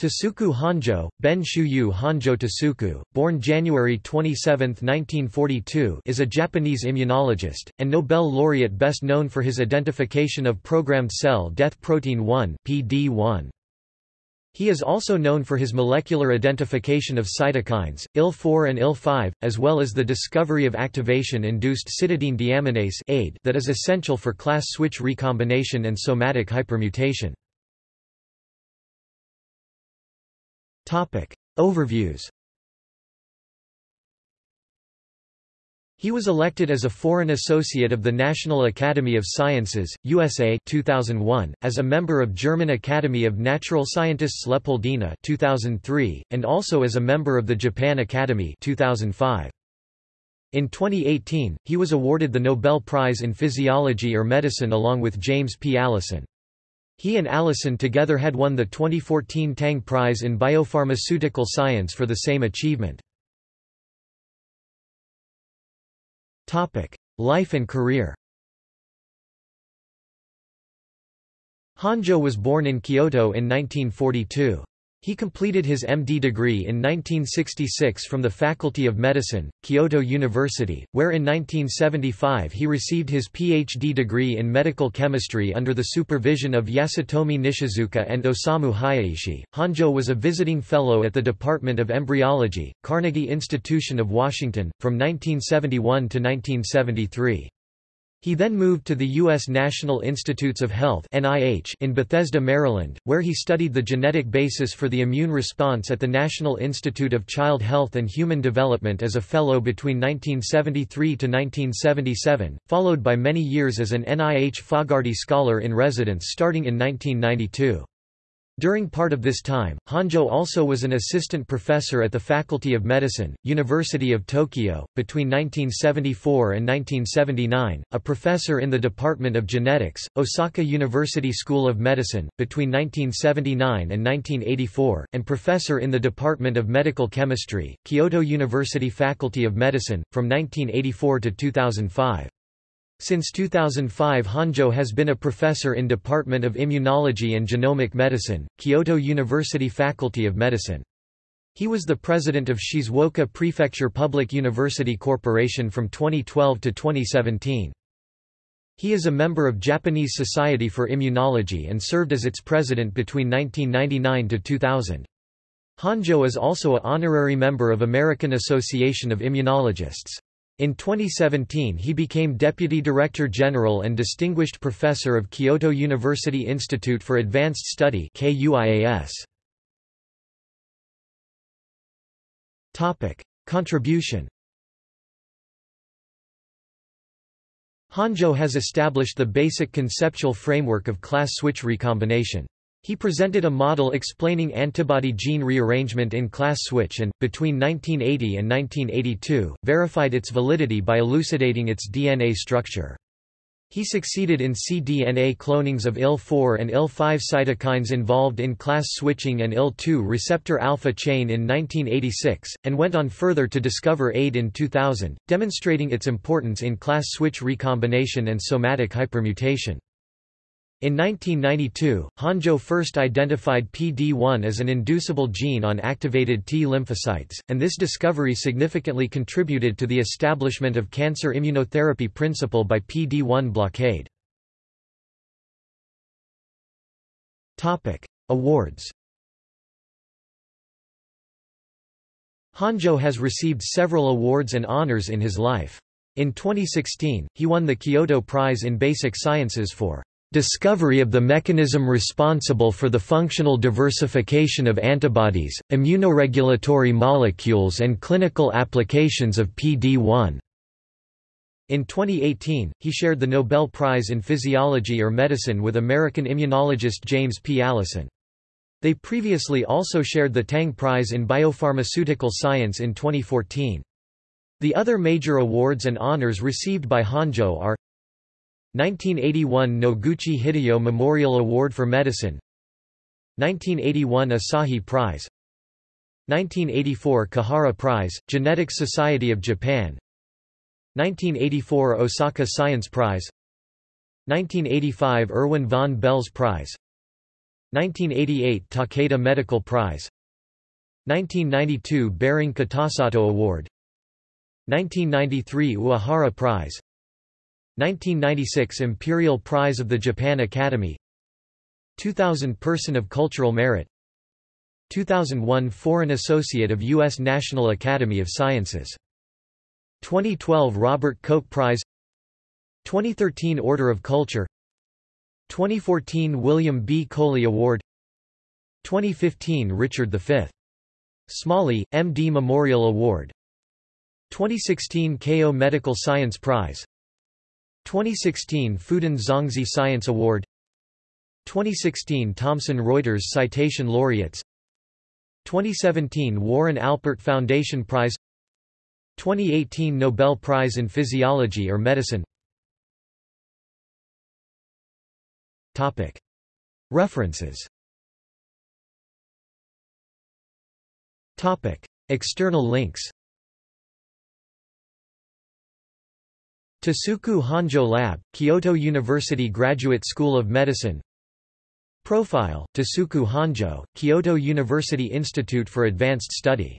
Tasuku Honjo, Ben Shuyu Honjo Tasuku, born January 27, 1942 is a Japanese immunologist, and Nobel laureate best known for his identification of programmed cell death protein 1 PD-1. He is also known for his molecular identification of cytokines, IL-4 and IL-5, as well as the discovery of activation-induced cytidine deaminase that is essential for class switch recombination and somatic hypermutation. Overviews He was elected as a Foreign Associate of the National Academy of Sciences, USA 2001, as a member of German Academy of Natural Scientists Leopoldina 2003, and also as a member of the Japan Academy 2005. In 2018, he was awarded the Nobel Prize in Physiology or Medicine along with James P. Allison. He and Allison together had won the 2014 Tang Prize in Biopharmaceutical Science for the same achievement. Life and career Honjo was born in Kyoto in 1942. He completed his MD degree in 1966 from the Faculty of Medicine, Kyoto University, where in 1975 he received his PhD degree in medical chemistry under the supervision of Yasutomi Nishizuka and Osamu Hayaishi. Honjo was a visiting fellow at the Department of Embryology, Carnegie Institution of Washington, from 1971 to 1973. He then moved to the U.S. National Institutes of Health in Bethesda, Maryland, where he studied the genetic basis for the immune response at the National Institute of Child Health and Human Development as a fellow between 1973 to 1977, followed by many years as an NIH Fogarty Scholar in Residence starting in 1992. During part of this time, Honjo also was an assistant professor at the Faculty of Medicine, University of Tokyo, between 1974 and 1979, a professor in the Department of Genetics, Osaka University School of Medicine, between 1979 and 1984, and professor in the Department of Medical Chemistry, Kyoto University Faculty of Medicine, from 1984 to 2005. Since 2005 Honjo has been a professor in Department of Immunology and Genomic Medicine, Kyoto University Faculty of Medicine. He was the president of Shizuoka Prefecture Public University Corporation from 2012 to 2017. He is a member of Japanese Society for Immunology and served as its president between 1999 to 2000. Honjo is also a honorary member of American Association of Immunologists. In 2017 he became Deputy Director General and Distinguished Professor of Kyoto University Institute for Advanced Study Contribution Honjo has established the basic conceptual framework of class switch recombination. He presented a model explaining antibody gene rearrangement in class switch and, between 1980 and 1982, verified its validity by elucidating its DNA structure. He succeeded in cDNA clonings of IL-4 and IL-5 cytokines involved in class switching and IL-2 receptor alpha chain in 1986, and went on further to discover AID in 2000, demonstrating its importance in class switch recombination and somatic hypermutation. In 1992, Honjo first identified PD-1 as an inducible gene on activated T lymphocytes, and this discovery significantly contributed to the establishment of cancer immunotherapy principle by PD-1 blockade. Awards Honjo has received several awards and honors in his life. In 2016, he won the Kyoto Prize in Basic Sciences for Discovery of the mechanism responsible for the functional diversification of antibodies, immunoregulatory molecules and clinical applications of PD-1. In 2018, he shared the Nobel Prize in Physiology or Medicine with American immunologist James P. Allison. They previously also shared the Tang Prize in Biopharmaceutical Science in 2014. The other major awards and honors received by Honjo are 1981 Noguchi Hideo Memorial Award for Medicine. 1981 Asahi Prize. 1984 Kihara Prize, Genetics Society of Japan. 1984 Osaka Science Prize. 1985 Erwin von Belz Prize. 1988 Takeda Medical Prize. 1992 Behring Kitasato Award. 1993 Uehara Prize 1996 Imperial Prize of the Japan Academy 2000 Person of Cultural Merit 2001 Foreign Associate of U.S. National Academy of Sciences 2012 Robert Koch Prize 2013 Order of Culture 2014 William B. Coley Award 2015 Richard V. Smalley, M.D. Memorial Award 2016 Keio Medical Science Prize 2016 Fudan Zhongzhi Science Award. 2016 Thomson Reuters Citation Laureates. 2017 Warren Alpert Foundation Prize. 2018 Nobel Prize in Physiology or Medicine. Topic. References. Topic. External links Tasuku Honjo Lab, Kyoto University Graduate School of Medicine. Profile, Tasuku Honjo, Kyoto University Institute for Advanced Study